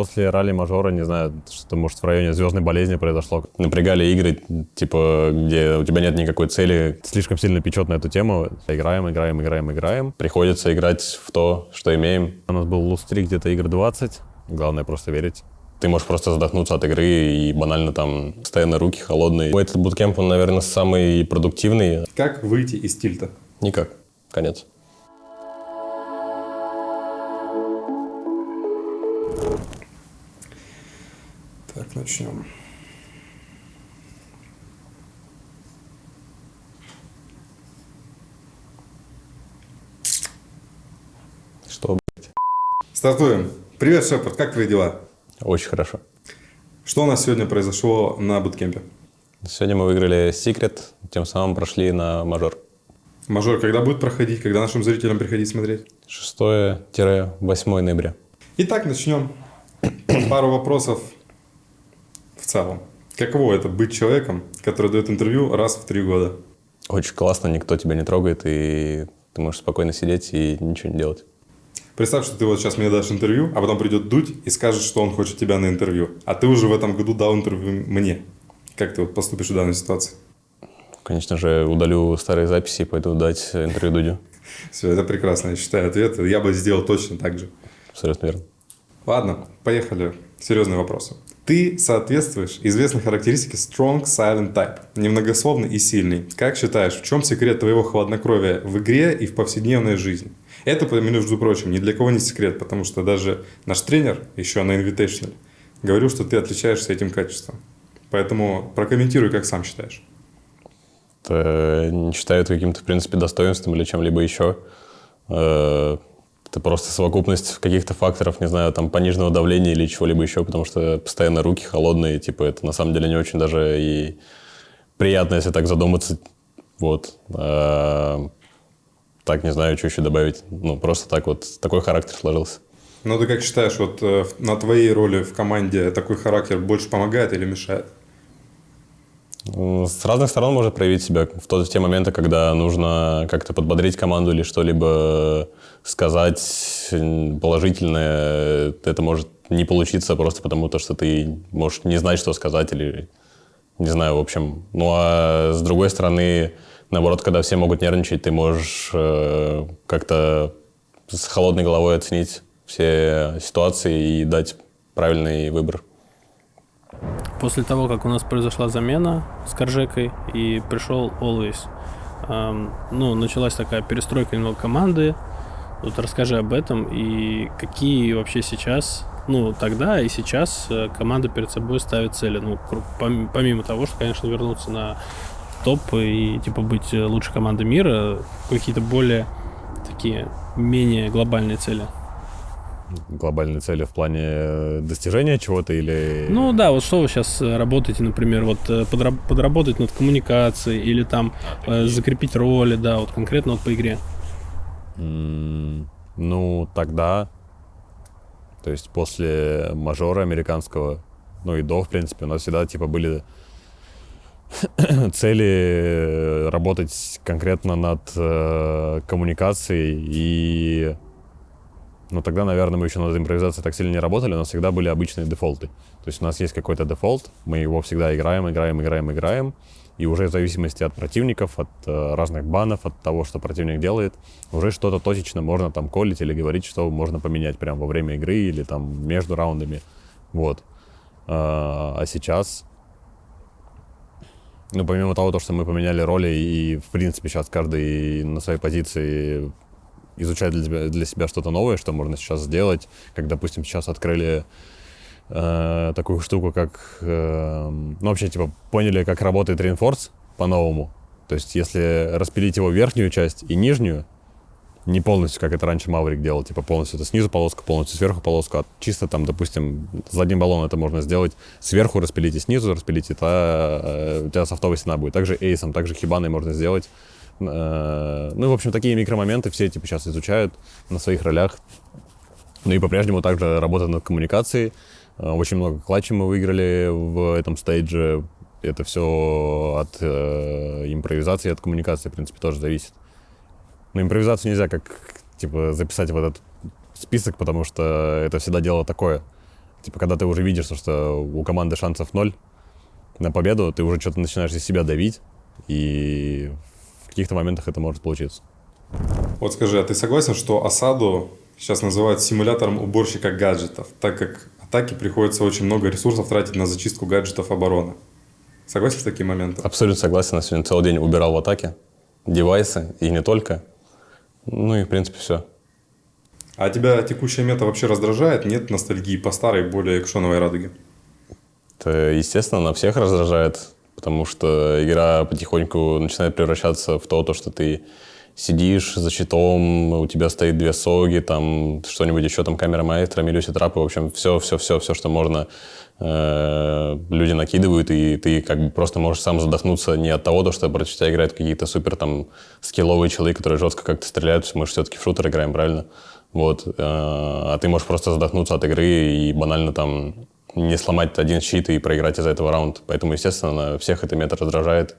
После ралли-мажора, не знаю, что может в районе звездной болезни произошло. Напрягали игры, типа, где у тебя нет никакой цели, слишком сильно печет на эту тему. Играем, играем, играем, играем. Приходится играть в то, что имеем. У нас был лустри где-то игр 20. Главное просто верить. Ты можешь просто задохнуться от игры и банально там постоянно руки холодные. Этот буткемп, он, наверное, самый продуктивный. Как выйти из тильта? Никак. Конец. Так, начнем. Что, Стартуем. Привет, Шепард, как твои дела? Очень хорошо. Что у нас сегодня произошло на буткемпе? Сегодня мы выиграли секрет, тем самым прошли на мажор. Мажор когда будет проходить? Когда нашим зрителям приходить смотреть? 6-8 ноября. Итак, начнем. Пару вопросов целом. Каково это быть человеком, который дает интервью раз в три года? Очень классно, никто тебя не трогает, и ты можешь спокойно сидеть и ничего не делать. Представь, что ты вот сейчас мне дашь интервью, а потом придет Дудь и скажет, что он хочет тебя на интервью. А ты уже в этом году дал интервью мне. Как ты вот поступишь в данной ситуации? Конечно же, удалю старые записи и пойду дать интервью Дудю. Все, это прекрасно, я считаю, ответ. Я бы сделал точно так же. Абсолютно верно. Ладно, поехали. Серьезные вопросы. Ты соответствуешь известной характеристике strong silent type, немногословный и сильный. Как считаешь, в чем секрет твоего хладнокровия в игре и в повседневной жизни? Это, между прочим, ни для кого не секрет, потому что даже наш тренер еще на Invitational говорил, что ты отличаешься этим качеством. Поэтому прокомментируй, как сам считаешь. Это не считаю это каким-то, в принципе, достоинством или чем-либо еще. Это просто совокупность каких-то факторов, не знаю, там, пониженного давления или чего-либо еще, потому что постоянно руки холодные, типа, это на самом деле не очень даже и приятно, если так задуматься. Вот. Э, так, не знаю, что еще добавить. Ну, просто так вот, такой характер сложился. Ну, ты как считаешь, вот э, на твоей роли в команде такой характер больше помогает или мешает? С разных сторон может проявить себя. В, тот, в те моменты, когда нужно как-то подбодрить команду или что-либо сказать положительное, это может не получиться просто потому, что ты можешь не знать, что сказать или не знаю, в общем. Ну, а с другой стороны, наоборот, когда все могут нервничать, ты можешь э, как-то с холодной головой оценить все ситуации и дать правильный выбор. После того, как у нас произошла замена с Коржекой и пришел Always, эм, ну, началась такая перестройка немного команды. Вот расскажи об этом и какие вообще сейчас, ну, тогда и сейчас э, команда перед собой ставит цели. Ну, помимо того, что, конечно, вернуться на топ и, типа, быть лучшей командой мира, какие-то более такие менее глобальные цели глобальные цели в плане э, достижения чего-то или... Ну да, вот что вы сейчас э, работаете, например, вот э, подраб- подработать над коммуникацией или там э, закрепить роли, да, вот конкретно вот по игре? Mm, ну, тогда, то есть после мажора американского, ну и до, в принципе, у нас всегда типа были цели работать конкретно над э, коммуникацией и но тогда, наверное, мы еще над импровизацией так сильно не работали, у нас всегда были обычные дефолты. То есть у нас есть какой-то дефолт, мы его всегда играем, играем, играем, играем, и уже в зависимости от противников, от э, разных банов, от того, что противник делает, уже что-то точечно можно там колить или говорить, что можно поменять прямо во время игры или там между раундами. Вот. А, а сейчас, ну, помимо того, что мы поменяли роли и, в принципе, сейчас каждый на своей позиции изучать для себя, для себя что-то новое, что можно сейчас сделать. Как, допустим, сейчас открыли э, такую штуку, как... Э, ну, вообще, типа, поняли, как работает Reinforce по-новому. То есть, если распилить его верхнюю часть и нижнюю, не полностью, как это раньше Маврик делал, типа полностью это снизу полоска, полностью сверху полоска, а чисто там, допустим, с одним баллоном это можно сделать, сверху распилить и снизу распилить, и та, э, у тебя софтовая стена будет. Также эйсом, также хибаной можно сделать. Э, ну, в общем, такие микромоменты все типа сейчас изучают на своих ролях. Ну и по-прежнему также работают над коммуникацией. Э, очень много клатчей мы выиграли в этом стейдже. Это все от э, импровизации, от коммуникации, в принципе, тоже зависит. Но импровизацию нельзя как типа записать в этот список, потому что это всегда дело такое. Типа, когда ты уже видишь, что у команды шансов ноль на победу, ты уже что-то начинаешь из себя давить, и каких-то моментах это может получиться. Вот скажи, а ты согласен, что осаду сейчас называют симулятором уборщика гаджетов, так как атаке приходится очень много ресурсов тратить на зачистку гаджетов обороны? Согласен с таким моментом? Абсолютно согласен. Я сегодня целый день убирал в атаке девайсы, и не только. Ну и, в принципе, все. А тебя текущая мета вообще раздражает? Нет ностальгии по старой, более экшоновой радуге? Это, естественно, на всех раздражает, потому что игра потихоньку начинает превращаться в то, то что ты сидишь за щитом, у тебя стоит две соги, там что-нибудь еще, там камера маэстро, милюси трапы, в общем, все, все, все, все, что можно, э, люди накидывают, и ты как бы просто можешь сам задохнуться не от того, то, что против тебя играют какие-то супер там скилловые человеки, которые жестко как-то стреляют, мы же все-таки в шутер играем, правильно? Вот, э, а ты можешь просто задохнуться от игры и банально там не сломать один щит и проиграть из-за этого раунд. Поэтому, естественно, всех это мета раздражает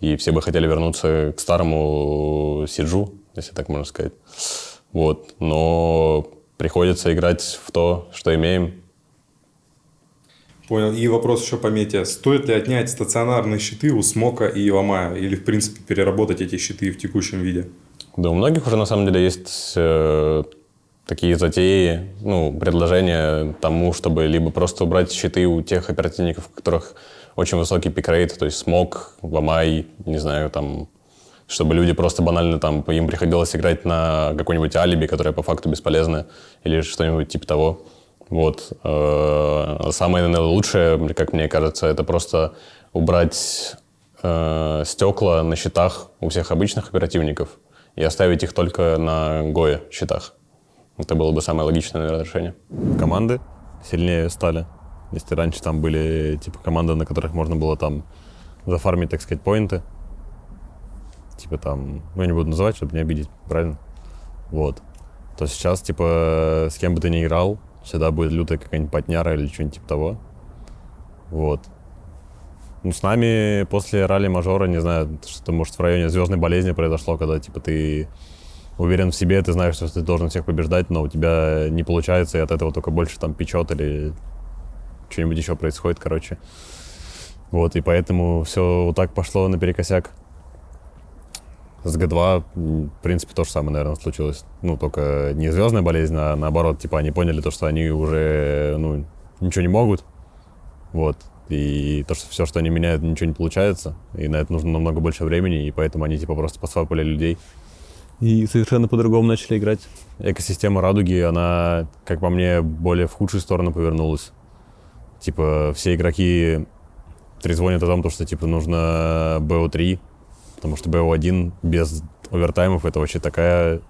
и все бы хотели вернуться к старому Сиджу, если так можно сказать. Вот. Но приходится играть в то, что имеем. Понял. И вопрос еще по мете. Стоит ли отнять стационарные щиты у Смока и Ломая? Или, в принципе, переработать эти щиты в текущем виде? Да, у многих уже, на самом деле, есть э, такие затеи, ну, предложения тому, чтобы либо просто убрать щиты у тех оперативников, у которых очень высокий пикрейт, то есть смог, ломай, не знаю, там, чтобы люди просто банально там, им приходилось играть на какой-нибудь алиби, которое по факту бесполезно, или что-нибудь типа того. Вот. Э, самое, наверное, лучшее, как мне кажется, это просто убрать э, стекла на счетах у всех обычных оперативников и оставить их только на Гоя счетах. Это было бы самое логичное, наверное, решение. Команды сильнее стали. Если раньше там были типа команды, на которых можно было там зафармить, так сказать, поинты. Типа там, ну я не буду называть, чтобы не обидеть, правильно? Вот. То сейчас, типа, с кем бы ты ни играл, всегда будет лютая какая-нибудь потняра или что-нибудь типа того. Вот. Ну, с нами после ралли-мажора, не знаю, что-то, может, в районе звездной болезни произошло, когда, типа, ты уверен в себе, ты знаешь, что ты должен всех побеждать, но у тебя не получается, и от этого только больше там печет или что-нибудь еще происходит, короче. Вот, и поэтому все вот так пошло наперекосяк. С Г2, в принципе, то же самое, наверное, случилось. Ну, только не звездная болезнь, а наоборот, типа, они поняли то, что они уже, ну, ничего не могут. Вот. И то, что все, что они меняют, ничего не получается. И на это нужно намного больше времени, и поэтому они, типа, просто посвапали людей. И совершенно по-другому начали играть. Экосистема радуги, она, как по мне, более в худшую сторону повернулась типа, все игроки трезвонят о том, что, типа, нужно BO3, потому что BO1 без овертаймов это вообще такая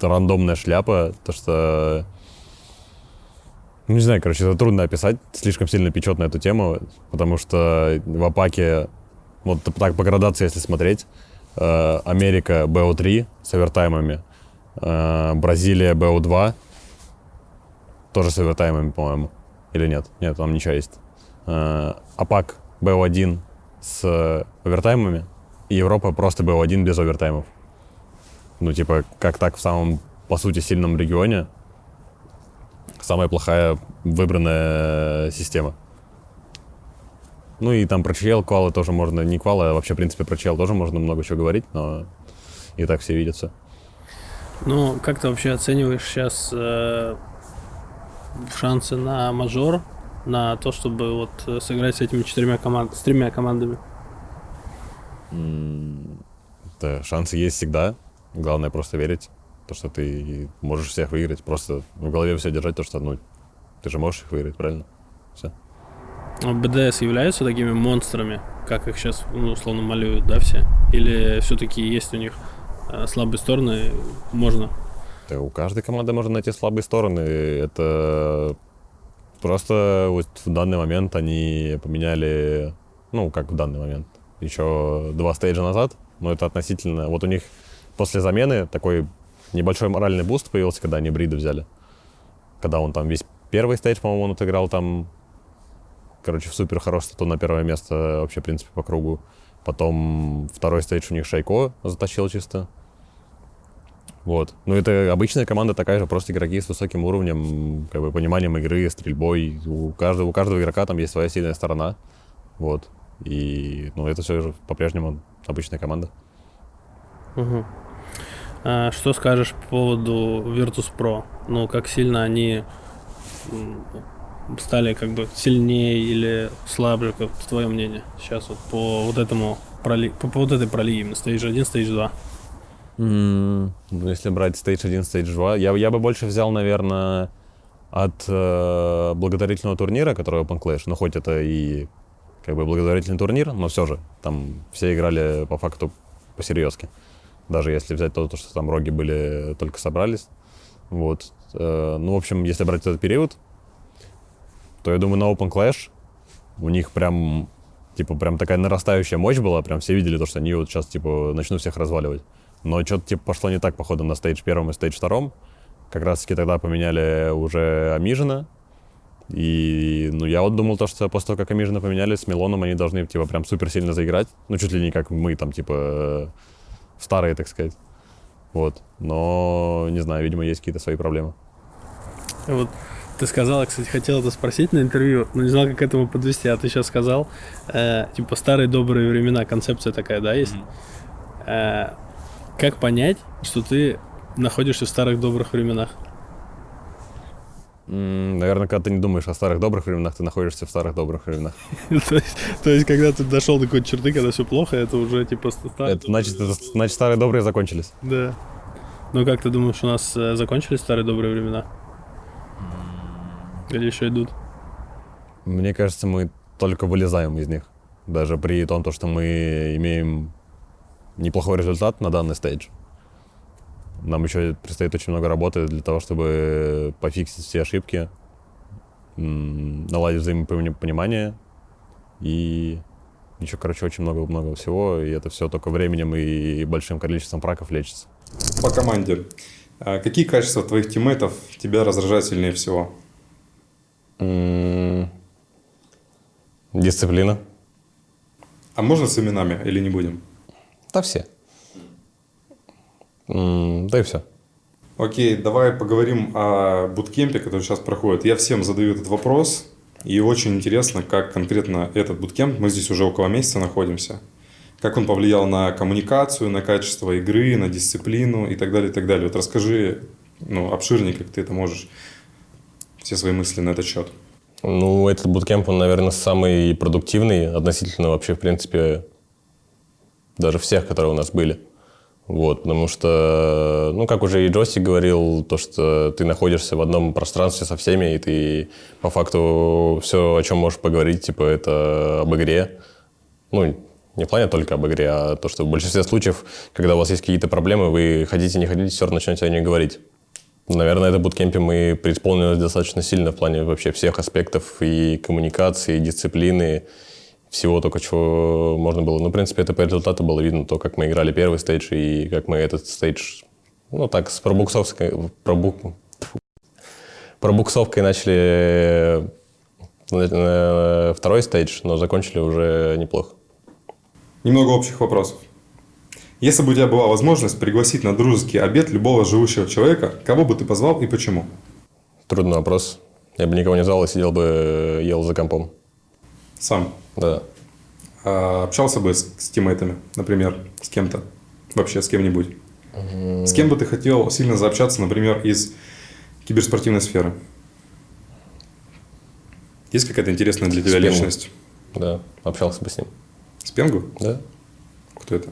рандомная шляпа, то что... Не знаю, короче, это трудно описать, слишком сильно печет на эту тему, потому что в Апаке, вот так по градации, если смотреть, Америка BO3 с овертаймами, э, Бразилия BO2 тоже с овертаймами, по-моему. Или нет? Нет, там ничего есть. Э, АПАК БО1 с овертаймами, и Европа просто БО1 без овертаймов. Ну, типа, как так в самом, по сути, сильном регионе самая плохая выбранная система. Ну и там про чел, квалы тоже можно, не квалы, а вообще, в принципе, про чел тоже можно много чего говорить, но и так все видятся. Ну, как ты вообще оцениваешь сейчас э, шансы на мажор, на то, чтобы вот э, сыграть с этими четырьмя командами, с тремя командами? Да, шансы есть всегда. Главное просто верить, то, что ты можешь всех выиграть. Просто в голове все держать, то, что ну, ты же можешь их выиграть, правильно? Все. А БДС являются такими монстрами, как их сейчас, ну, условно, малюют, да, все? Или все-таки есть у них э, слабые стороны, можно да, у каждой команды можно найти слабые стороны. Это просто вот в данный момент они поменяли, ну, как в данный момент, еще два stage а назад, но это относительно... Вот у них после замены такой небольшой моральный буст появился, когда они Брида взяли. Когда он там весь первый stage, по-моему, он отыграл там, короче, в супер хорош стату на первое место вообще, в принципе, по кругу. Потом второй stage у них Шайко затащил чисто. Вот. Ну, это обычная команда такая же, просто игроки с высоким уровнем, как бы, пониманием игры, стрельбой. У каждого, у каждого игрока там есть своя сильная сторона. Вот. И, ну, это все же по-прежнему обычная команда. Мгм. А, что скажешь по поводу Virtus.pro? Ну, как сильно они стали как бы сильнее или слабже, как твое мнение сейчас вот по вот этому проли... по, по вот этой пролиге, именно Stage 1, Stage 2? Ну, если брать Stage 1, Stage 2, я, я бы больше взял, наверное, от э, благодарительного турнира, который Open Clash. Ну, хоть это и как бы благотворительный турнир, но все же там все играли по факту посерьезки. Даже если взять то, что там роги были, только собрались. Вот. Э, ну, в общем, если брать этот период, то я думаю, на Open Clash у них прям, типа, прям такая нарастающая мощь была, прям все видели то, что они вот сейчас, типа, начнут всех разваливать. Но что-то, типа, пошло не так, походу, на стейдж первом и стейдж втором. Как раз-таки тогда поменяли уже Амижина. И, ну, я вот думал то, что после того, как Амижина поменяли, с Милоном они должны, типа, прям супер сильно заиграть. Ну, чуть ли не как мы, там, типа, старые, так сказать. Вот. Но, не знаю, видимо, есть какие-то свои проблемы. Вот ты сказала, кстати, хотел это спросить на интервью, но не знал, как к этому подвести, а ты сейчас сказал, э, типа, старые добрые времена, концепция такая, да, есть? Э, как понять, что ты находишься в старых добрых временах? Наверное, когда ты не думаешь о старых добрых временах, ты находишься в старых добрых временах. то, есть, когда ты дошел до какой-то черты, когда все плохо, это уже типа ста- старые значит, значит, старые добрые закончились. Да. Ну как ты думаешь, у нас э, закончились старые добрые времена? Или еще идут? Мне кажется, мы только вылезаем из них. Даже при том, то, что мы имеем неплохой результат на данный стейдж. Нам еще предстоит очень много работы для того, чтобы пофиксить все ошибки, наладить взаимопонимание и еще, короче, очень много-много всего, и это все только временем и большим количеством праков лечится. По команде. А Какие качества твоих тиммейтов тебя раздражают сильнее всего? Дисциплина. А можно с именами или не будем? Да все. Да и все. Окей, давай поговорим о буткемпе, который сейчас проходит. Я всем задаю этот вопрос, и очень интересно, как конкретно этот буткемп, мы здесь уже около месяца находимся, как он повлиял на коммуникацию, на качество игры, на дисциплину и так далее, и так далее. Вот расскажи, ну, обширнее, как ты это можешь, все свои мысли на этот счет. Ну, этот буткемп, он, наверное, самый продуктивный относительно вообще, в принципе, даже всех, которые у нас были. Вот, потому что, ну, как уже и Джосси говорил, то, что ты находишься в одном пространстве со всеми, и ты по факту все, о чем можешь поговорить, типа, это об игре. Ну, не в плане только об игре, а то, что в большинстве случаев, когда у вас есть какие-то проблемы, вы хотите, не хотите, все равно начнете о них говорить. Наверное, это буткемпе мы преисполнились достаточно сильно в плане вообще всех аспектов и коммуникации, и дисциплины, всего только чего можно было. Ну, в принципе, это по результату было видно, то, как мы играли первый стейдж и как мы этот стейдж, ну, так, с пробуксовкой, пробук, пробуксовкой начали э, второй стейдж, но закончили уже неплохо. Немного общих вопросов. Если бы у тебя была возможность пригласить на дружеский обед любого живущего человека, кого бы ты позвал и почему? Трудный вопрос. Я бы никого не звал и сидел бы, э, ел за компом. Сам. Да. А общался бы с, с тиммейтами, например, с кем-то? Вообще с кем-нибудь? С кем бы ты хотел сильно заобщаться, например, из киберспортивной сферы? Есть какая-то интересная для тебя Пенгу. личность? Да, общался бы с ним. С Пенгу? Да? Кто это?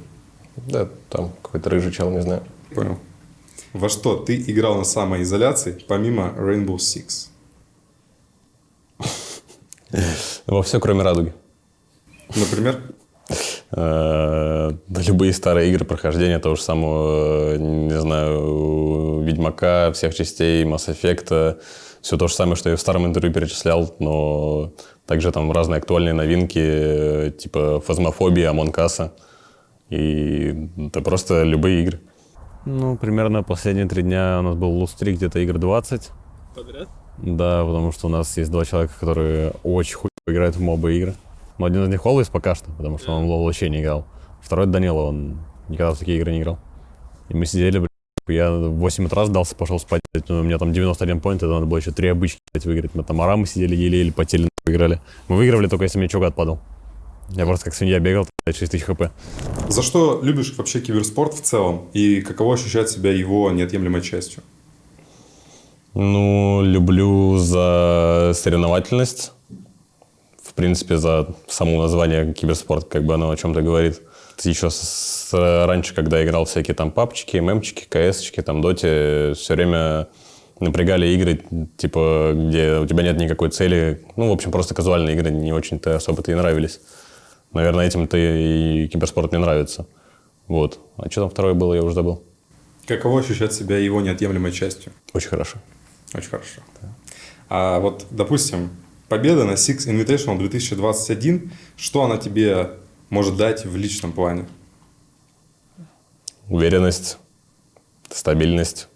Да, там какой-то рыжий чел, не знаю. Понял. Во что ты играл на самоизоляции, помимо Rainbow Six? Во все, кроме радуги. Например? Э, любые старые игры прохождения того же самого, э, не знаю, Ведьмака, всех частей, Mass Effect, все то же самое, что я в старом интервью перечислял, но также там разные актуальные новинки, э, типа Phasmophobia, Among Us а. И это просто любые игры. Ну, примерно последние три дня у нас был lose streak где-то игр 20. Подряд? Да, потому что у нас есть два человека, которые очень хуй играют в мобы игры. Но один из них Always пока что, потому что он в LoL вообще не играл. Второй Данила, он никогда в такие игры не играл. И мы сидели, блин, Я в 8 утра сдался, пошел спать. У меня там 91 поинт, это надо было еще три обычки блядь, выиграть. Мы там арамы сидели, еле-еле потели, выиграли. Мы выигрывали только если мне чугат отпадал. Я просто как свинья бегал, 6 тысяч хп. За что любишь вообще киберспорт в целом? И каково ощущать себя его неотъемлемой частью? Ну, люблю за соревновательность. В принципе, за само название киберспорт, как бы оно о чем-то говорит. Еще с, с, раньше, когда играл всякие там папчики, мемчики, ксчики, там доте, все время напрягали игры, типа, где у тебя нет никакой цели. Ну, в общем, просто казуальные игры не очень-то особо-то и нравились. Наверное, этим-то и киберспорт мне нравится. Вот. А что там второе было, я уже забыл. Каково ощущать себя его неотъемлемой частью? Очень хорошо. Очень хорошо. Да. А вот, допустим, победа на Six Invitational 2021, что она тебе может дать в личном плане? Уверенность, стабильность.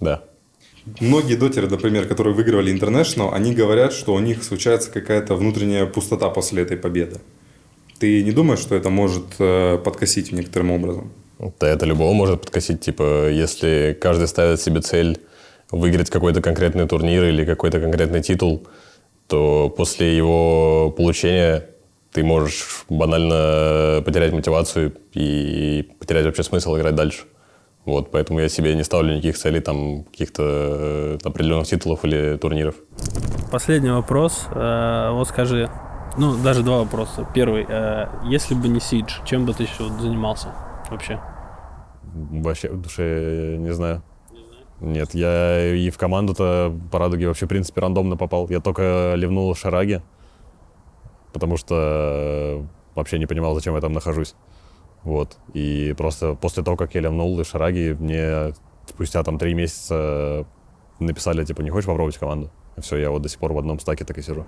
Да. Многие дотеры, например, которые выигрывали International, они говорят, что у них случается какая-то внутренняя пустота после этой победы. Ты не думаешь, что это может э, подкосить некоторым образом? Да, это любого может подкосить. Типа, если каждый ставит себе цель выиграть какой-то конкретный турнир или какой-то конкретный титул, то после его получения ты можешь банально потерять мотивацию и потерять вообще смысл играть дальше. Вот, поэтому я себе не ставлю никаких целей, там, каких-то э, определенных титулов или турниров. Последний вопрос. Э, вот скажи, ну, даже два вопроса. Первый. Э, если бы не Сидж, чем бы ты еще занимался вообще? Вообще, в душе не знаю. Нет, я и в команду-то по радуге вообще, в принципе, рандомно попал. Я только ливнул Шараги, потому что вообще не понимал, зачем я там нахожусь. Вот. И просто после того, как я ливнул Шараги, мне спустя там три месяца написали, типа, не хочешь попробовать команду? И все, я вот до сих пор в одном стаке так и сижу.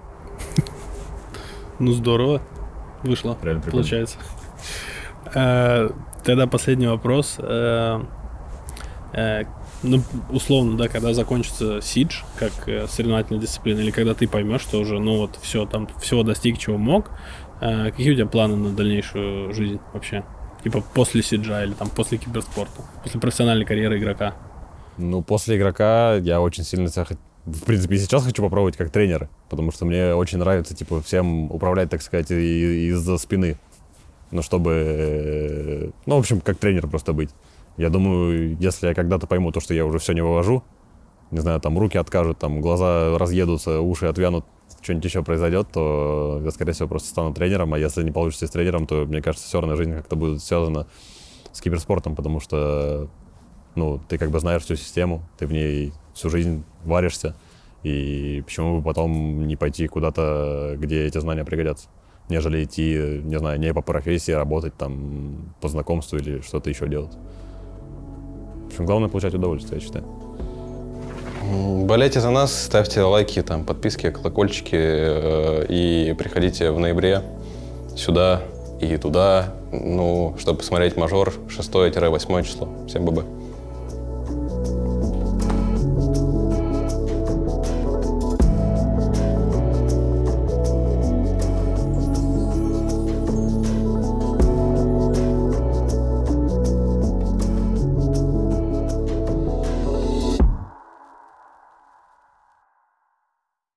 Ну, здорово. Вышло, Реально получается. Э, тогда последний вопрос. Э, э, ну, условно, да, когда закончится Сидж, как соревновательная дисциплина, или когда ты поймешь, что уже, ну вот, все, там, всего достиг, чего мог, какие у тебя планы на дальнейшую жизнь вообще? Типа после Сиджа или там после киберспорта, после профессиональной карьеры игрока? Ну, после игрока я очень сильно себя в принципе, сейчас хочу попробовать как тренер, потому что мне очень нравится, типа, всем управлять, так сказать, из-за спины. Ну, чтобы, э, ну, в общем, как тренер просто быть. Я думаю, если я когда-то пойму то, что я уже все не вывожу, не знаю, там руки откажут, там глаза разъедутся, уши отвянут, что-нибудь еще произойдет, то я, скорее всего, просто стану тренером, а если не получится с тренером, то, мне кажется, все равно жизнь как-то будет связана с киберспортом, потому что, ну, ты как бы знаешь всю систему, ты в ней всю жизнь варишься, и почему бы потом не пойти куда-то, где эти знания пригодятся, нежели идти, не знаю, не по профессии, работать там по знакомству или что-то еще делать. В общем, главное получать удовольствие, я считаю. Болейте за нас, ставьте лайки, там, подписки, колокольчики э, и приходите в ноябре сюда и туда, ну, чтобы посмотреть мажор 6-8 число. Всем бабы.